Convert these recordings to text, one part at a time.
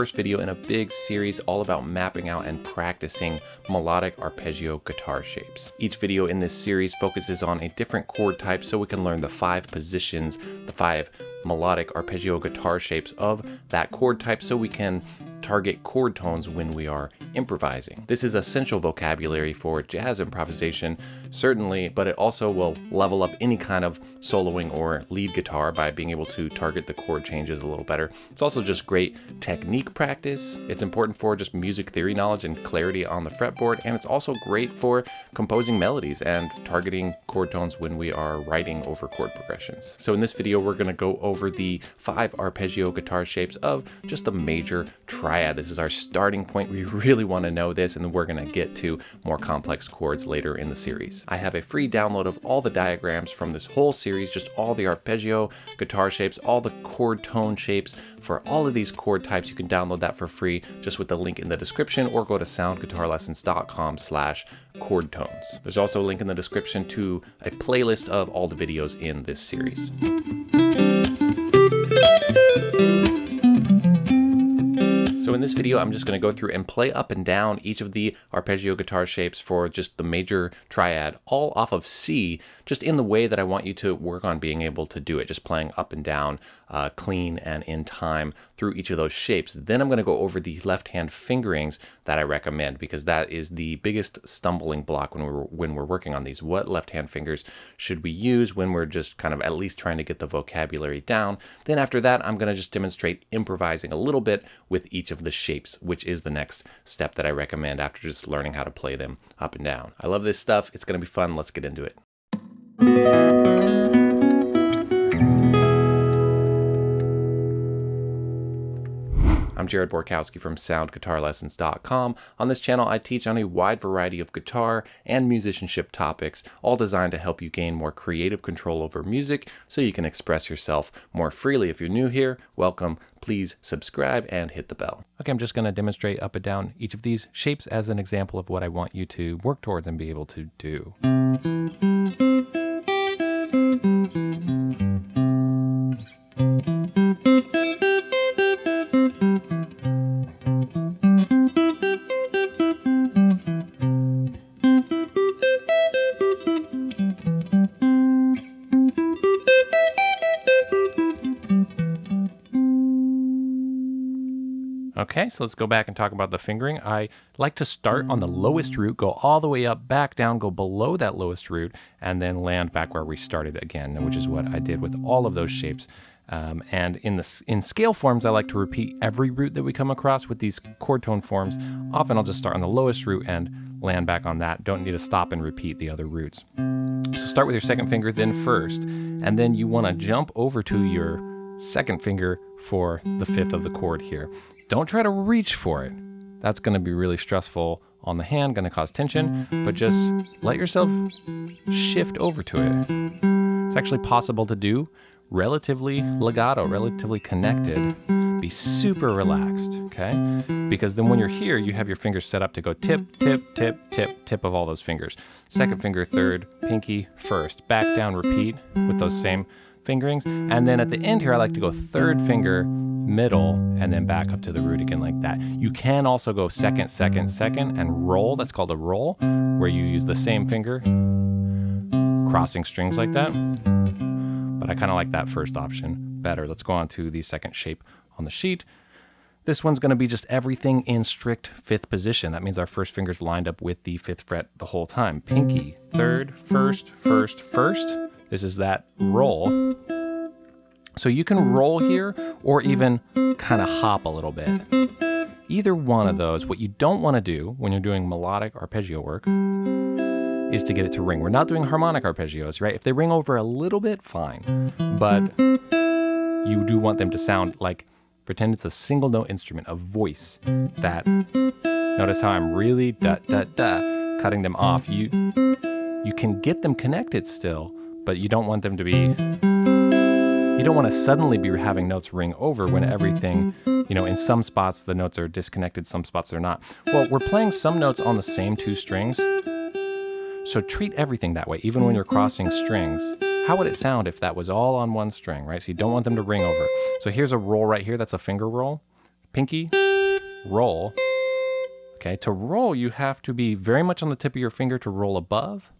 first video in a big series all about mapping out and practicing melodic arpeggio guitar shapes. Each video in this series focuses on a different chord type so we can learn the five positions, the five melodic arpeggio guitar shapes of that chord type so we can target chord tones when we are improvising. This is essential vocabulary for jazz improvisation, certainly, but it also will level up any kind of soloing or lead guitar by being able to target the chord changes a little better. It's also just great technique practice. It's important for just music theory knowledge and clarity on the fretboard, and it's also great for composing melodies and targeting chord tones when we are writing over chord progressions. So in this video, we're gonna go over the five arpeggio guitar shapes of just the major triad. This is our starting point. We really wanna know this, and we're gonna get to more complex chords later in the series. I have a free download of all the diagrams from this whole series series, just all the arpeggio guitar shapes, all the chord tone shapes for all of these chord types. You can download that for free just with the link in the description or go to soundguitarlessons.com slash chord tones. There's also a link in the description to a playlist of all the videos in this series. So in this video, I'm just going to go through and play up and down each of the arpeggio guitar shapes for just the major triad, all off of C, just in the way that I want you to work on being able to do it, just playing up and down, uh, clean and in time through each of those shapes. Then I'm going to go over the left-hand fingerings that I recommend because that is the biggest stumbling block when we're when we're working on these. What left-hand fingers should we use when we're just kind of at least trying to get the vocabulary down? Then after that, I'm going to just demonstrate improvising a little bit with each of the shapes, which is the next step that I recommend after just learning how to play them up and down. I love this stuff. It's going to be fun. Let's get into it. I'm Jared Borkowski from SoundGuitarLessons.com. On this channel, I teach on a wide variety of guitar and musicianship topics, all designed to help you gain more creative control over music so you can express yourself more freely. If you're new here, welcome. Please subscribe and hit the bell. Okay, I'm just going to demonstrate up and down each of these shapes as an example of what I want you to work towards and be able to do. Okay, so let's go back and talk about the fingering. I like to start on the lowest root, go all the way up, back down, go below that lowest root, and then land back where we started again, which is what I did with all of those shapes. Um, and in the in scale forms, I like to repeat every root that we come across. With these chord tone forms, often I'll just start on the lowest root and land back on that. Don't need to stop and repeat the other roots. So start with your second finger, then first, and then you want to jump over to your second finger for the fifth of the chord here. Don't try to reach for it. That's going to be really stressful on the hand, going to cause tension, but just let yourself shift over to it. It's actually possible to do relatively legato, relatively connected. Be super relaxed, okay? Because then when you're here, you have your fingers set up to go tip, tip, tip, tip, tip of all those fingers. Second finger, third, pinky, first. Back down, repeat with those same fingerings. And then at the end here, I like to go third finger, middle, and then back up to the root again like that. You can also go second, second, second, and roll. That's called a roll, where you use the same finger, crossing strings like that. But I kind of like that first option better. Let's go on to the second shape on the sheet. This one's going to be just everything in strict fifth position. That means our first finger's lined up with the fifth fret the whole time. Pinky, third, first, first, first. This is that roll. So you can mm-hmm. roll here or even kind of hop a little bit. Either one of those, what you don't want to do when you're doing melodic arpeggio work is to get it to ring. We're not doing harmonic arpeggios, right? If they ring over a little bit, fine. But you do want them to sound like, pretend it's a single note instrument, a voice that, notice how I'm really da da da cutting them off. You, you can get them connected still, but you don't want them to be you don't want to suddenly be having notes ring over when mm-hmm. everything, you know, in some spots the notes are disconnected, some spots they're not. Well, we're playing some notes on the same two strings. So treat everything that way, even when you're mm-hmm. crossing strings. How would it sound if that was all on one string, right? So you don't want them to ring over. So here's a roll right here. That's a finger roll. Pinky, roll. Okay, to roll, you have to be very much on the tip of your finger to roll above.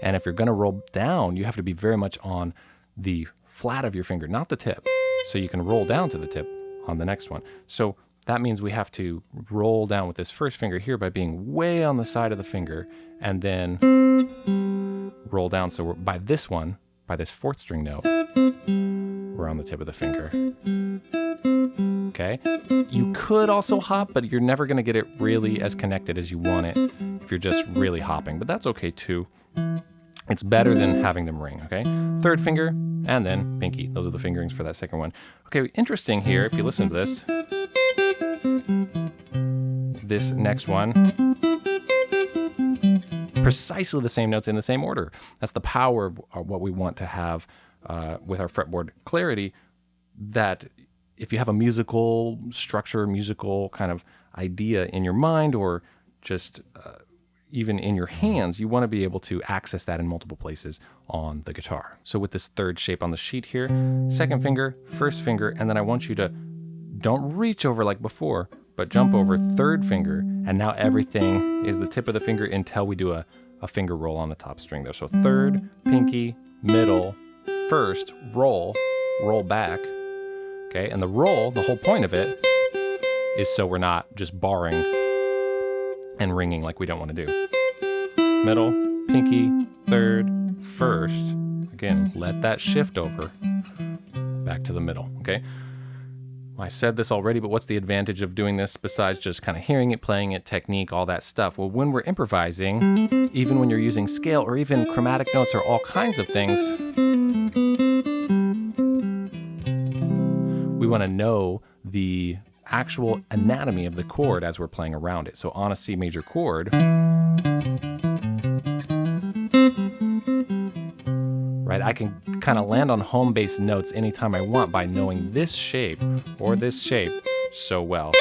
And if you're going to roll down, you have to be very much on the flat of your finger, not the tip. So you can roll down to the tip on the next one. So that means we have to roll down with this first finger here by being way on the side of the finger and then roll down. So by this one, by this fourth string note, we're on the tip of the finger. Okay. You could also hop, but you're never going to get it really as connected as you want it if you're just really hopping, but that's okay too. It's better than having them ring, okay? Third finger, and then pinky. Those are the fingerings for that second one. Okay, interesting here, if you listen to this. This next one, precisely the same notes in the same order. That's the power of uh, what we want to have uh, with our fretboard clarity, that if you have a musical structure, musical kind of idea in your mind, or just uh, even in your hands, you want to be able to access that in multiple places on the guitar. So with this third shape on the sheet here, second finger, first finger, and then I want you to don't reach over like before, but jump over third finger, and now everything is the tip of the finger until we do a, a finger roll on the top string there. So third, pinky, middle, first, roll, roll back, okay? And the roll, the whole point of it is so we're not just barring and ringing like we don't want to do. Middle, pinky, third, first. Again, let that shift over back to the middle, okay? I said this already, but what's the advantage of doing this besides just kind of hearing it, playing it, technique, all that stuff? Well, when we're improvising, even when you're using scale or even chromatic notes or all kinds of things, we want to know the actual anatomy of the chord as we're playing around it. So on a C major chord, I can kind of land on home base notes anytime I want by knowing this shape or this shape so well.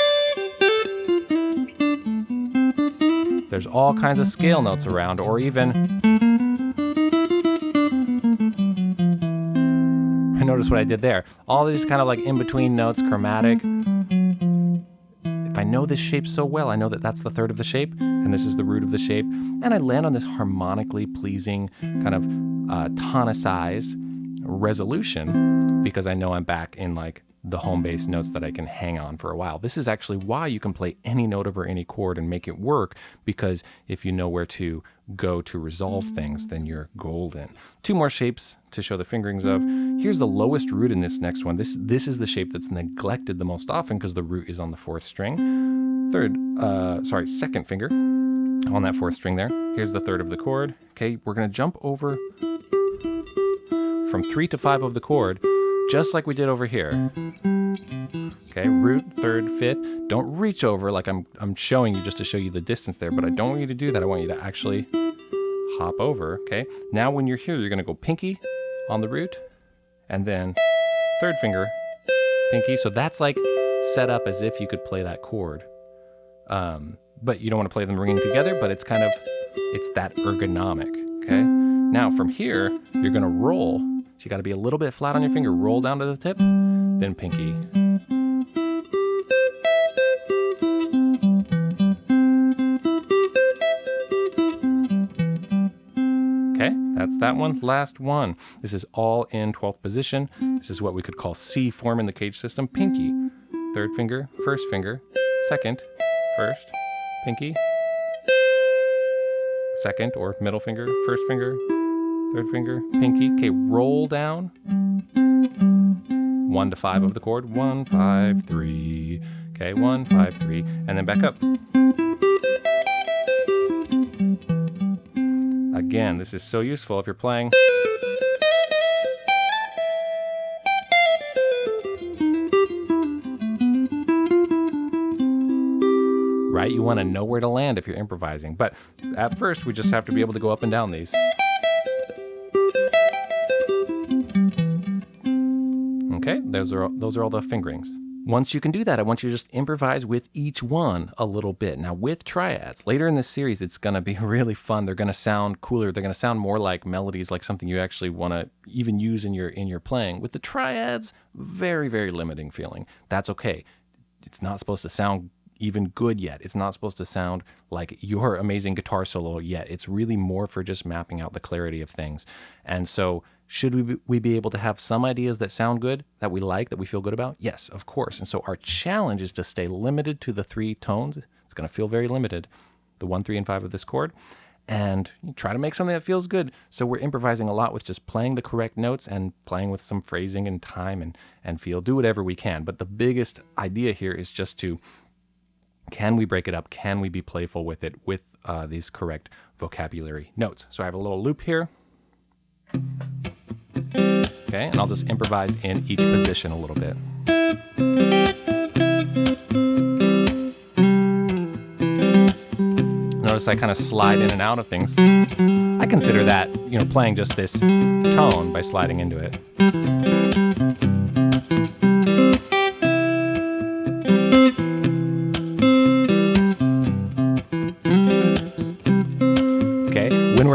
There's all kinds of scale notes around, or even I notice what I did there. All these kind of like in between notes, chromatic, if I know this shape so well, I know that that's the third of the shape, and this is the root of the shape, and I land on this harmonically pleasing kind of uh, tonicized resolution because I know I'm back in like the home base notes that I can hang on for a while. This is actually why you can play any note over any chord and make it work because if you know where to go to resolve things, then you're golden. Two more shapes to show the fingerings of. Here's the lowest root in this next one. This, this is the shape that's neglected the most often because the root is on the fourth string. Third, uh, sorry, second finger on that fourth string there. Here's the third of the chord. Okay, we're gonna jump over from three to five of the chord just like we did over here. Okay, root, third, fifth. Don't reach over like I'm, I'm showing you just to show you the distance there, but I don't want you to do that. I want you to actually hop over, okay? Now when you're here, you're gonna go pinky on the root, and then third finger, pinky. So that's like set up as if you could play that chord. Um, but you don't want to play them ringing together, but it's kind of, it's that ergonomic, okay? Now from here, you're gonna roll so you got to be a little bit flat on your finger, roll down to the tip, then pinky. Okay, that's that one. Last one. This is all in 12th position. This is what we could call C form in the CAGED system. Pinky, third finger, first finger, second, first, pinky, second or middle finger, first finger, third finger, pinky. Okay, roll down. One to five of the chord. One, five, three. Okay, one, five, three. And then back up. Again, this is so useful if you're playing. Right? You want to know where to land if you're improvising. But at first, we just have to be able to go up and down these. Those are those are all the fingerings. Once you can do that, I want you to just improvise with each one a little bit. Now with triads, later in this series, it's gonna be really fun. They're gonna sound cooler. They're gonna sound more like melodies, like something you actually wanna even use in your in your playing. With the triads, very, very limiting feeling. That's okay. It's not supposed to sound even good yet. It's not supposed to sound like your amazing guitar solo yet. It's really more for just mapping out the clarity of things. And so, should we be, we be able to have some ideas that sound good, that we like, that we feel good about? Yes, of course. And so, our challenge is to stay limited to the three tones. It's going to feel very limited the one, three, and five of this chord and try to make something that feels good. So we're improvising a lot with just playing the correct notes and playing with some phrasing and time and, and feel. Do whatever we can. But the biggest idea here is just to can we break it up? Can we be playful with it with uh, these correct vocabulary notes? So I have a little loop here. Okay, and I'll just improvise in each position a little bit. notice I kind of slide in and out of things. I consider that, you know, playing just this tone by sliding into it.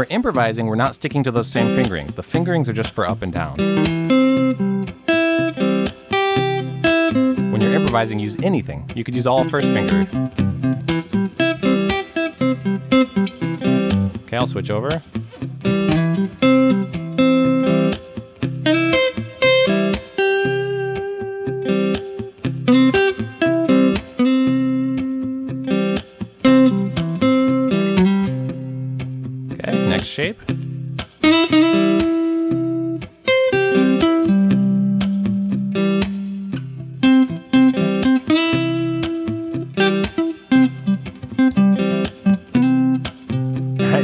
Improvising, we're not sticking to those same fingerings. The fingerings are just for up and down. When you're improvising, use anything. You could use all first finger. Okay, I'll switch over. Shape.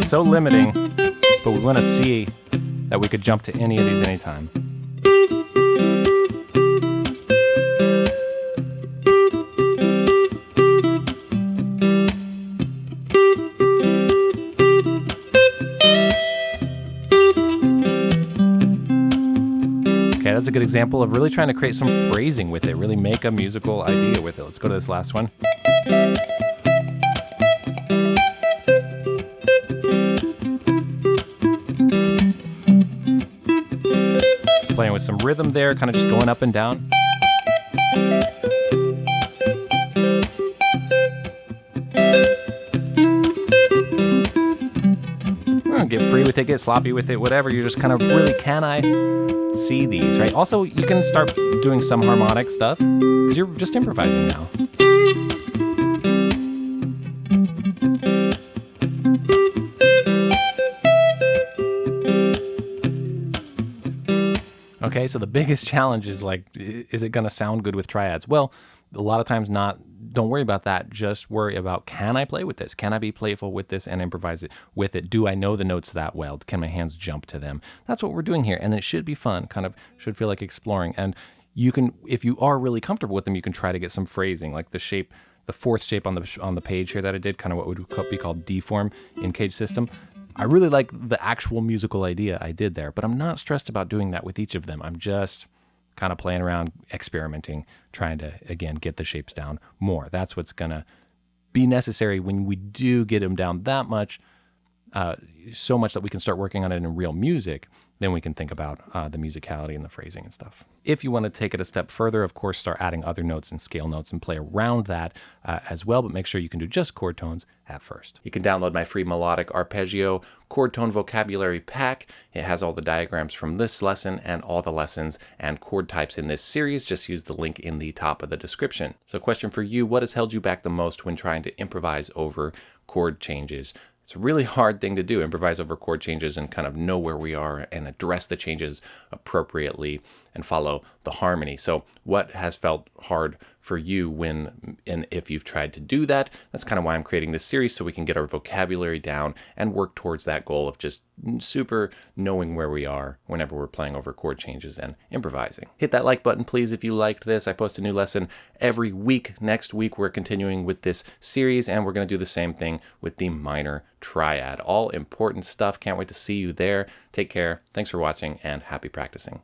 so limiting, but we want to see that we could jump to any of these anytime. Okay, that's a good example of really trying to create some phrasing with it, really make a musical idea with it. Let's go to this last one. playing with some rhythm there, kind of just going up and down. Hmm, get free with it, get sloppy with it, whatever. You're just kind of really, can I see these, right? Also, you can start doing some harmonic stuff because you're just improvising now. Okay, so the biggest challenge is like, is it going to sound good with triads? Well, a lot of times not. Don't worry about that. Just worry about can I play with this? Can I be playful with this and improvise it with it? Do I know the notes that well? Can my hands jump to them? That's what we're doing here, and it should be fun. Kind of should feel like exploring. And you can, if you are really comfortable with them, you can try to get some phrasing, like the shape the fourth shape on the on the page here that I did, kind of what would be called D form in CAGED System. I really like the actual musical idea I did there, but I'm not stressed about doing that with each of them. I'm just kind of playing around, experimenting, trying to, again, get the shapes down more. That's what's going to be necessary when we do get them down that much, uh, so much that we can start working on it in real music then we can think about uh, the musicality and the phrasing and stuff. If you want to take it a step further, of course, start adding other notes and scale notes and play around that uh, as well, but make sure you can do just chord tones at first. You can download my free melodic arpeggio chord tone vocabulary pack. It has all the diagrams from this lesson and all the lessons and chord types in this series. Just use the link in the top of the description. So question for you, what has held you back the most when trying to improvise over chord changes? It's a really hard thing to do, improvise over chord changes and kind of know where we are and address the changes appropriately and follow the harmony. So what has felt hard for you when and if you've tried to do that? That's kind of why I'm creating this series so we can get our vocabulary down and work towards that goal of just super knowing where we are whenever we're playing over chord changes and improvising. Hit that like button please if you liked this. I post a new lesson every week. Next week we're continuing with this series and we're going to do the same thing with the minor triad. All important stuff. Can't wait to see you there. Take care. Thanks for watching and happy practicing.